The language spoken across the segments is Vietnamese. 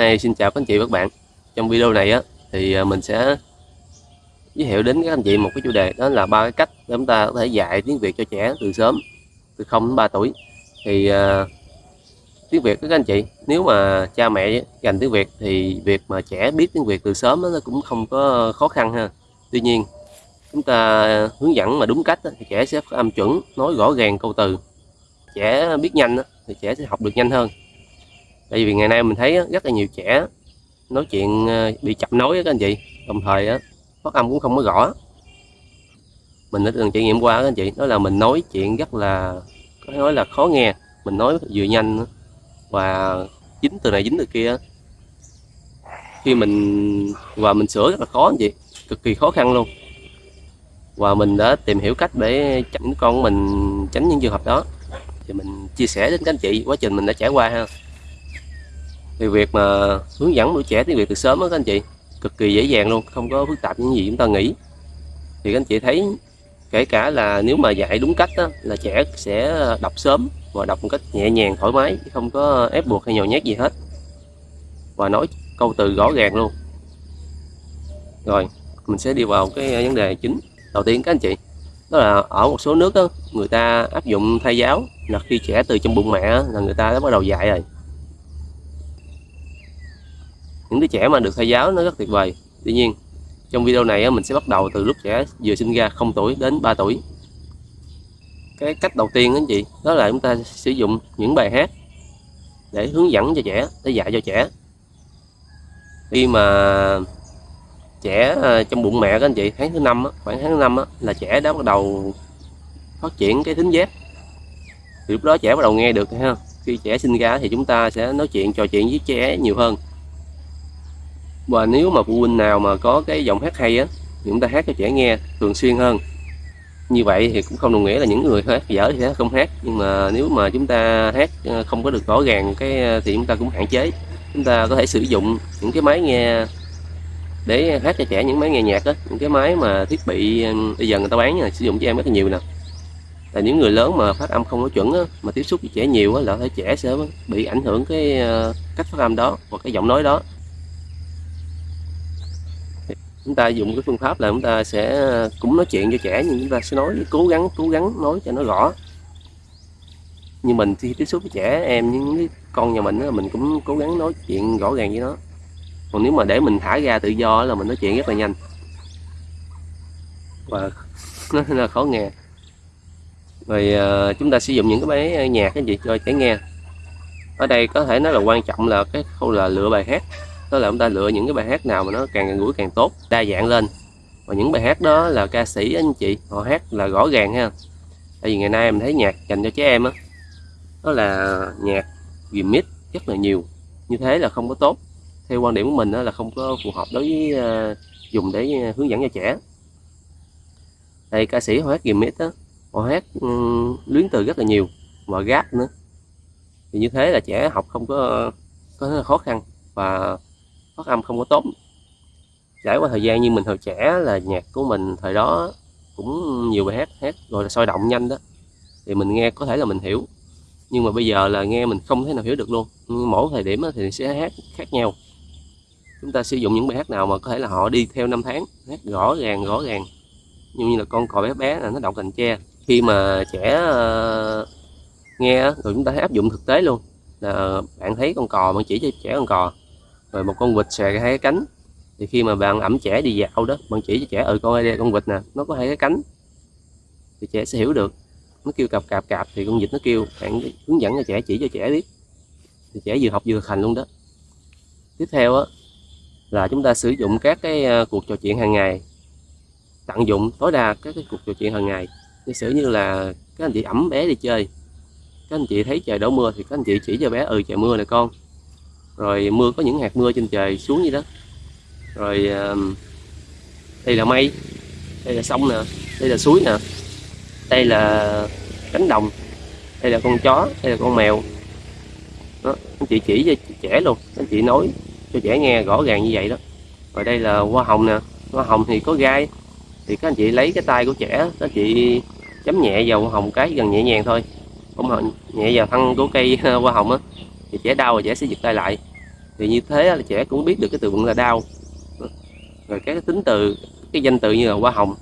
Hey, xin chào các anh chị và các bạn. Trong video này á thì à, mình sẽ giới thiệu đến các anh chị một cái chủ đề đó là ba cái cách để chúng ta có thể dạy tiếng Việt cho trẻ từ sớm từ 0 đến 3 tuổi. Thì uh, tiếng Việt các anh chị nếu mà cha mẹ dành tiếng Việt thì việc mà trẻ biết tiếng Việt từ sớm đó, nó cũng không có khó khăn ha. Tuy nhiên chúng ta hướng dẫn mà đúng cách đó, thì trẻ sẽ âm chuẩn nói rõ ràng câu từ. Trẻ biết nhanh đó, thì trẻ sẽ học được nhanh hơn tại vì ngày nay mình thấy rất là nhiều trẻ nói chuyện ờ, bị chậm nói các anh chị. Đồng thời phát âm cũng không có rõ. Mình đã từng trải nghiệm qua các anh chị, đó là mình nói chuyện rất là, có thể nói là khó nghe. Mình nói vừa nhanh và dính từ này dính từ kia khi mình, và mình sửa rất là khó anh chị, cực kỳ khó khăn luôn. Và mình đã tìm hiểu cách để tránh con của mình tránh những trường hợp đó. Thì mình chia sẻ đến các anh chị, quá trình mình đã trải qua ha thì việc mà hướng dẫn đứa trẻ tiếng Việt từ sớm đó các anh chị cực kỳ dễ dàng luôn không có phức tạp những gì chúng ta nghĩ. Thì các anh chị thấy kể cả là nếu mà dạy đúng cách đó, là trẻ sẽ đọc sớm và đọc một cách nhẹ nhàng thoải mái không có ép buộc hay nhồi nhét gì hết. Và nói câu từ rõ ràng luôn. Rồi mình sẽ đi vào cái vấn đề chính đầu tiên các anh chị. Đó là ở một số nước đó, người ta áp dụng thay giáo là khi trẻ từ trong bụng mẹ là người ta đã bắt đầu dạy rồi những đứa trẻ mà được thầy giáo nó rất tuyệt vời. Tuy nhiên, trong video này mình sẽ bắt đầu từ lúc trẻ vừa sinh ra 0 tuổi đến 3 tuổi. Cái cách đầu tiên anh chị, đó là chúng ta sử dụng những bài hát để hướng dẫn cho trẻ, để dạy cho trẻ. Khi mà trẻ à, trong bụng mẹ các anh chị, tháng thứ năm khoảng tháng thứ năm là trẻ đã bắt đầu phát triển cái thính giác. Thì lúc đó trẻ bắt đầu nghe được ha khi trẻ sinh ra thì chúng ta sẽ nói chuyện, trò chuyện với trẻ nhiều hơn và nếu mà phụ huynh nào mà có cái giọng hát hay á thì chúng ta hát cho trẻ nghe thường xuyên hơn. Như vậy thì cũng không đồng nghĩa là những người hát dở thì sẽ không hát. Nhưng mà nếu mà chúng ta hát ờ, không có được rõ ràng cái ờ, thì chúng ta cũng hạn chế. Chúng ta có thể sử dụng những cái máy nghe để hát cho trẻ những máy nghe nhạc đó những cái máy mà thiết bị bây giờ người ta bán là sử dụng cho em rất là nhiều nè. Là những người lớn mà phát âm không có chuẩn á, mà tiếp xúc với trẻ nhiều á, là thể trẻ sẽ bị ảnh hưởng cái cách phát âm đó hoặc cái giọng nói đó chúng ta dùng cái phương pháp là chúng ta sẽ cũng nói chuyện cho trẻ nhưng chúng ta sẽ nói cố gắng cố gắng nói cho nó rõ. Như mình khi tiếp xúc với trẻ em những cái con nhà mình đó, mình cũng cố gắng nói chuyện rõ ràng với nó. Còn nếu mà để mình thả ra tự do là mình nói chuyện rất là nhanh. Và nó là khó nghe. Rồi ờ, chúng ta sử dụng những cái máy nhạc cái gì cho trẻ nghe. Ở đây có thể nói là quan trọng là cái khâu là lựa bài hát đó là chúng ta lựa những cái bài hát nào mà nó càng gần gũi càng tốt đa dạng lên. Và những bài hát đó là ca sĩ anh chị họ hát là rõ ràng ha. Tại vì ngày nay em thấy nhạc dành cho trẻ em á đó, đó là nhạc remix rất là nhiều. Như thế là không có tốt. Theo quan điểm của mình đó là không có phù hợp đối với uh, dùng để ờ, hướng dẫn cho trẻ. Đây ca sĩ họ hát remix á, họ hát um, luyến từ rất là nhiều và gác nữa. Thì như thế là trẻ học không có có khó khăn. Và phát âm không có tốt. Trải qua thời gian như mình hồi trẻ là nhạc của mình, thời đó cũng nhiều bài hát hát rồi là sôi động nhanh đó. Thì mình nghe có thể là mình hiểu. Nhưng mà bây giờ là nghe mình không thể nào hiểu được luôn. Mỗi thời điểm thì sẽ hát khác nhau. Chúng ta sử dụng những bài hát nào mà có thể là họ đi theo năm tháng, hát rõ ràng rõ ràng. Như là con cò bé bé là nó đậu cành tre. Khi mà trẻ ờ, nghe rồi chúng ta áp dụng thực tế luôn. Là bạn thấy con cò bạn chỉ cho trẻ con cò rồi một con vịt xòe hai cái cánh. Thì khi mà bạn ẩm trẻ đi dạo đó, bạn chỉ cho trẻ ừ con đây con vịt nè, nó có hai cái cánh. Thì trẻ sẽ hiểu được. Nó kêu cạp cạp cạp, thì con vịt nó kêu, bạn hướng dẫn cho trẻ, chỉ cho trẻ biết. Thì trẻ vừa học vừa hành luôn đó. Tiếp theo á, là chúng ta sử dụng các cái ờ, cuộc trò chuyện hàng ngày. Tận dụng tối đa các cái cuộc trò chuyện hàng ngày. Giả sử như là các anh chị ẩm bé đi chơi, các anh chị thấy trời đổ mưa thì các anh chị chỉ cho bé ừ trời mưa nè con rồi mưa, có những hạt mưa trên trời xuống như đó. Rồi đây là mây, đây là sông nè, đây là suối nè, đây là cánh đồng, đây là con chó, đây là con mèo. Đó, anh chị chỉ cho trẻ luôn, anh chị nói cho trẻ nghe rõ ràng như vậy đó. Rồi đây là hoa hồng nè, hoa hồng thì có gai, thì các anh chị lấy cái tay của trẻ, các anh chị chấm nhẹ vào hoa hồng cái, gần nhẹ nhàng thôi. Không nhẹ vào thân của cây, hoa hồng á, thì trẻ đau rồi trẻ sẽ giật tay lại thì như thế là trẻ cũng biết được cái từ vựng là đau. Rồi các cái tính từ cái danh từ như là hoa hồng.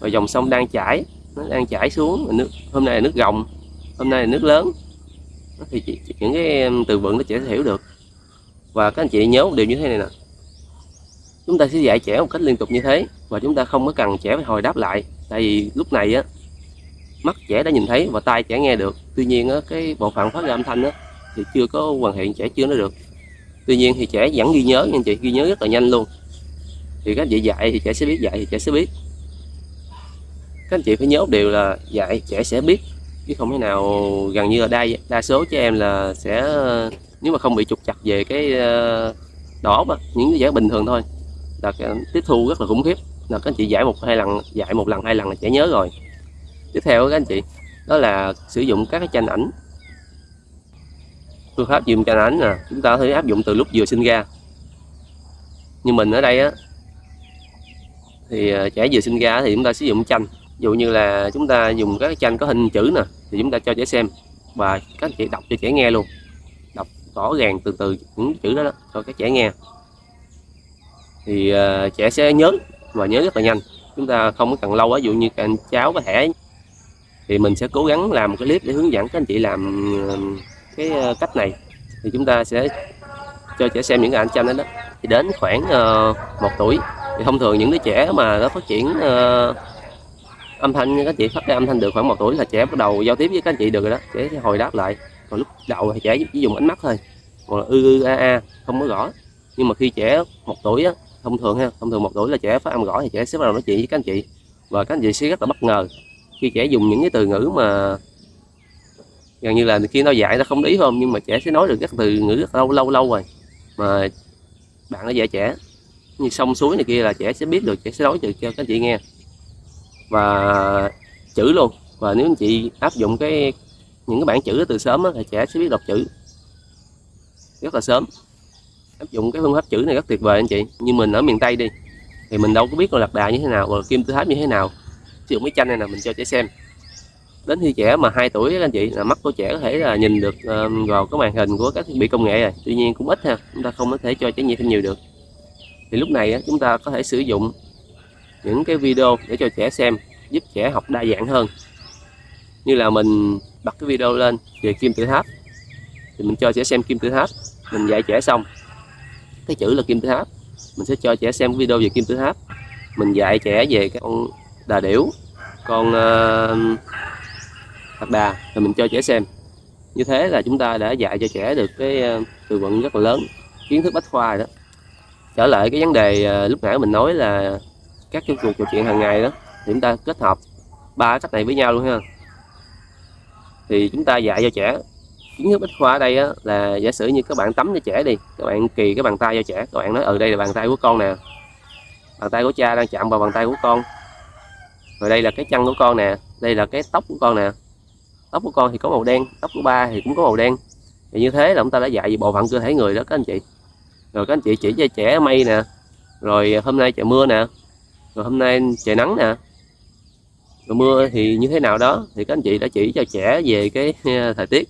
Rồi dòng sông đang chảy nó đang chảy xuống nước hôm nay là nước gồng hôm nay là nước lớn. Thì chỉ, những cái từ vựng nó trẻ sẽ hiểu được. Và các anh chị nhớ một điều như thế này nè. Chúng ta sẽ dạy trẻ một cách liên tục như thế và chúng ta không có cần trẻ phải hồi đáp lại. Tại vì lúc này á mắt trẻ đã nhìn thấy và tai trẻ nghe được. Tuy nhiên á, cái bộ phận phát ra âm thanh á, thì chưa có hoàn thiện, trẻ chưa nói được. Tuy nhiên thì trẻ vẫn ghi nhớ nha anh chị, ghi nhớ rất là nhanh luôn. Thì các anh chị dạy thì trẻ sẽ biết dạy thì trẻ sẽ biết. Các anh chị phải nhớ một điều là dạy trẻ sẽ biết, chứ không thể nào gần như là đa đa số trẻ em là sẽ, nếu mà không bị trục chặt về cái ờ, đỏ mà những cái giải bình thường thôi, là tiếp thu rất là khủng khiếp. Là các anh chị dạy một hai lần, dạy một lần, hai lần là trẻ nhớ rồi. Tiếp theo các anh chị, đó là sử dụng các cái tranh ảnh phương pháp dùng tranh ánh nè chúng ta có thể áp dụng từ lúc vừa sinh ra. Như mình ở đây á thì ờ, trẻ vừa sinh ra thì chúng ta sử dụng tranh ví dụ như là chúng ta dùng các tranh có hình chữ nè thì chúng ta cho trẻ xem. Và các anh chị đọc cho trẻ nghe luôn. Đọc rõ ràng từ từ những chữ đó, đó cho các trẻ nghe. Thì uh, trẻ sẽ nhớ và nhớ rất là nhanh. Chúng ta không có cần lâu á ví dụ như các anh cháu có thể thì mình sẽ cố gắng làm một cái clip để hướng dẫn các anh chị làm cái ờ, cách này thì chúng ta sẽ cho trẻ xem những cái ảnh tranh đó, đó. thì đến khoảng uh, một tuổi thì thông thường những đứa trẻ mà nó phát triển uh, âm thanh các chị phát ra âm thanh được khoảng một tuổi là trẻ bắt đầu giao tiếp với các anh chị được rồi đó. Trẻ sẽ hồi đáp lại. Còn lúc đầu thì trẻ chỉ dùng ánh mắt thôi còn là ư ư a a không có rõ nhưng mà khi trẻ một tuổi á thông thường ha thông thường một tuổi là trẻ phát âm rõ thì trẻ sẽ bắt đầu nói chuyện với các anh chị. Và các anh chị sẽ rất là bất ngờ khi trẻ dùng những cái từ ngữ mà gần như là khi nó dạy nó không ý không? Nhưng mà trẻ sẽ nói được các từ ngữ rất lâu lâu lâu rồi. Mà bạn nó dạy trẻ. Như sông suối này kia là trẻ sẽ biết được, trẻ sẽ nói được cho các chị nghe. Và chữ luôn. Và nếu anh chị áp dụng cái, những cái bảng chữ từ sớm thì trẻ sẽ biết đọc chữ. Rất là sớm. Áp dụng cái phương pháp chữ này rất tuyệt vời anh chị. Như mình ở miền tây đi, thì mình đâu có biết con lạc đà như thế nào và kim tự tháp như thế nào. Sử dụng cái tranh này là mình cho trẻ xem đến khi trẻ mà 2 tuổi anh chị là mắt của trẻ có thể là nhìn được ờ, vào cái màn hình của các thiết bị công nghệ rồi. Tuy nhiên cũng ít ha chúng ta không có thể cho trẻ nhìn thêm nhiều được. Thì lúc này chúng ta có thể sử dụng những cái video để cho trẻ xem giúp trẻ học đa dạng hơn. Như là mình bật cái video lên về kim tự tháp. Thì mình cho trẻ xem kim tự tháp mình dạy trẻ xong. Cái chữ là kim tự tháp. Mình sẽ cho trẻ xem video về kim tự tháp. Mình dạy trẻ về cái con đà điểu con uh, lạc đà rồi mình cho trẻ xem. Như thế là chúng ta đã dạy cho trẻ được cái ờ, từ vựng rất là lớn kiến thức bách khoa đó. Trở lại cái vấn đề ờ, lúc nãy mình nói là các cái cuộc trò chuyện hàng ngày đó thì chúng ta kết hợp ba cách này với nhau luôn ha. Thì chúng ta dạy cho trẻ kiến thức bách khoa ở đây á, là giả sử như các bạn tắm cho trẻ đi các bạn kỳ cái bàn tay cho trẻ các bạn nói ở ừ, đây là bàn tay của con nè. Bàn tay của cha đang chạm vào bàn tay của con. Rồi đây là cái chân của con nè đây là cái tóc của con nè tóc của con thì có màu đen, tóc của ba thì cũng có màu đen. Thì như thế là chúng ta đã dạy về bộ phận cơ thể người đó, các anh chị. Rồi các anh chị chỉ cho trẻ mây nè, rồi hôm nay trời mưa nè, rồi hôm nay trời nắng nè. Rồi mưa thì như thế nào đó, thì các anh chị đã chỉ cho trẻ về cái à, thời tiết,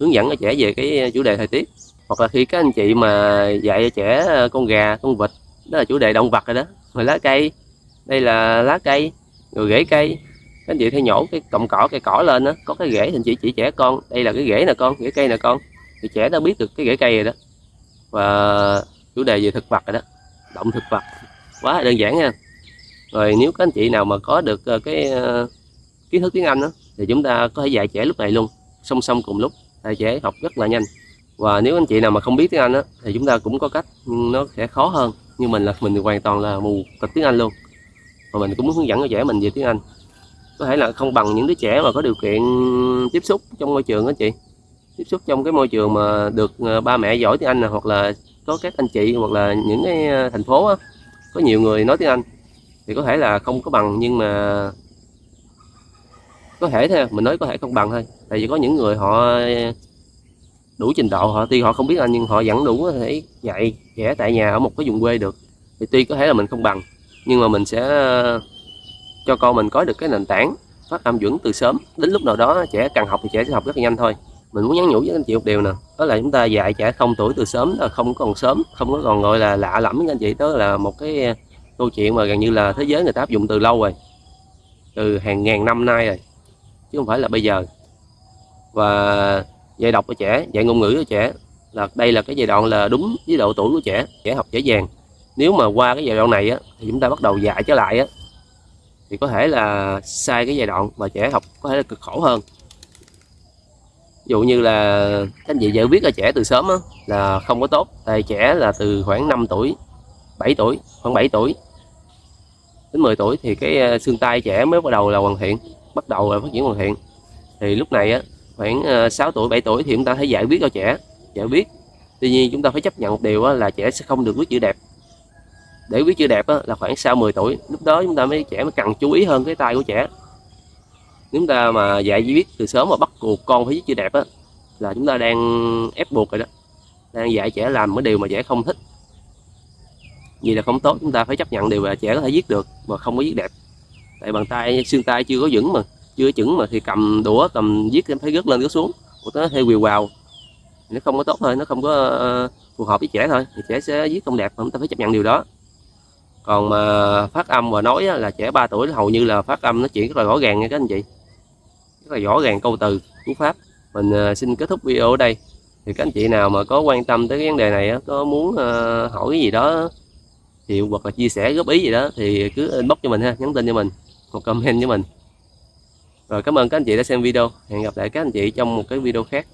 hướng dẫn cho trẻ về cái à, chủ đề thời tiết. Hoặc là khi các anh chị mà dạy cho trẻ à, con gà, con vịt, đó là chủ đề động vật rồi đó. Rồi lá cây, đây là lá cây, rồi rễ cây các anh chị thay nhổ cái cọng cỏ cây cỏ lên đó có cái rễ thì anh chị chỉ trẻ con đây là cái rễ nè con rễ cây nè con. Thì trẻ đã biết được cái rễ cây rồi đó. Và chủ đề về thực vật rồi đó động thực vật quá đơn giản nha. Rồi nếu các anh chị nào mà có được ờ, cái ờ, kiến thức tiếng Anh đó, thì chúng ta có thể dạy trẻ lúc này luôn song song cùng lúc. Thì trẻ học rất là nhanh. Và nếu anh chị nào mà không biết tiếng Anh đó, thì chúng ta cũng có cách nhưng nó sẽ khó hơn. Nhưng mình là mình hoàn toàn là mù tịch tiếng Anh luôn. Và mình cũng muốn hướng dẫn cho trẻ mình về tiếng Anh có thể là không bằng những đứa trẻ mà có điều kiện tiếp xúc trong môi trường đó chị. Tiếp xúc trong cái môi trường mà được ờ, ba mẹ giỏi tiếng Anh này, hoặc là có các anh chị hoặc là những cái ờ, thành phố đó, có nhiều người nói tiếng Anh thì có thể là không có bằng nhưng mà có thể thôi mình nói có thể không bằng thôi. Tại vì có những người họ đủ trình độ họ tuy họ không biết anh nhưng họ vẫn đủ có thể dạy trẻ tại nhà ở một cái vùng quê được. Thì tuy có thể là mình không bằng nhưng mà mình sẽ cho con mình có được cái nền tảng phát âm chuẩn từ sớm. Đến lúc nào đó trẻ cần học thì trẻ sẽ học rất là nhanh thôi. Mình muốn nhắn nhủ với anh chị một điều nè đó là chúng ta dạy trẻ không tuổi từ sớm là không còn sớm không có còn gọi là lạ lẫm với anh chị. Đó là một cái à, câu chuyện mà gần như là thế giới người ta áp dụng từ lâu rồi từ hàng ngàn năm nay rồi chứ không phải là bây giờ. Và dạy đọc cho trẻ dạy ngôn ngữ cho trẻ là đây là cái giai đoạn là đúng với độ tuổi của trẻ trẻ học dễ dàng. Nếu mà qua cái giai đoạn này á, thì chúng ta bắt đầu dạy trở lại á, thì có thể là sai cái giai đoạn và trẻ học có thể là cực khổ hơn. Ví dụ như là các anh chị dạy viết là trẻ từ sớm đó, là không có tốt. Tại trẻ là từ khoảng 5 tuổi 7 tuổi khoảng 7 tuổi đến 10 tuổi thì cái ờ, xương tay trẻ mới bắt đầu là hoàn thiện bắt đầu là phát triển hoàn thiện. Thì lúc này á khoảng ờ, 6 tuổi 7 tuổi thì chúng ta thấy giải viết cho trẻ giải viết tuy nhiên chúng ta phải chấp nhận một điều là trẻ sẽ không được viết chữ đẹp để viết chữ đẹp là khoảng sau 10 tuổi, lúc đó chúng ta mới trẻ mới cần chú ý hơn cái tay của trẻ. Nếu chúng ta mà dạy viết từ sớm mà bắt buộc con phải viết chữ đẹp á, là chúng ta đang ép buộc rồi đó. Đang dạy trẻ làm cái điều mà trẻ không thích. Vì là không tốt, chúng ta phải chấp nhận điều mà trẻ có thể viết được mà không có viết đẹp. Tại bàn tay, xương tay chưa có vững mà, chưa chuẩn mà thì cầm đũa, cầm viết em phải rớt lên rớt xuống. Của nó hay quỳ vào nó không có tốt thôi, nó không có ờ, phù hợp với trẻ thôi. Thì trẻ sẽ viết không đẹp chúng ta phải chấp nhận điều đó còn mà phát âm và nói là trẻ 3 tuổi, hầu như là phát âm nó chuyện rất là rõ ràng nha các anh chị. Rất là rõ ràng câu từ, cú pháp. Mình ờ, xin kết thúc video ở đây. Thì các anh chị nào mà có quan tâm tới cái vấn đề này có muốn ờ, hỏi cái gì đó, thì hoặc là chia sẻ, góp ý gì đó, thì cứ inbox cho mình ha, nhắn tin cho mình một comment cho mình. Rồi cảm ơn các anh chị đã xem video. Hẹn gặp lại các anh chị trong một cái video khác.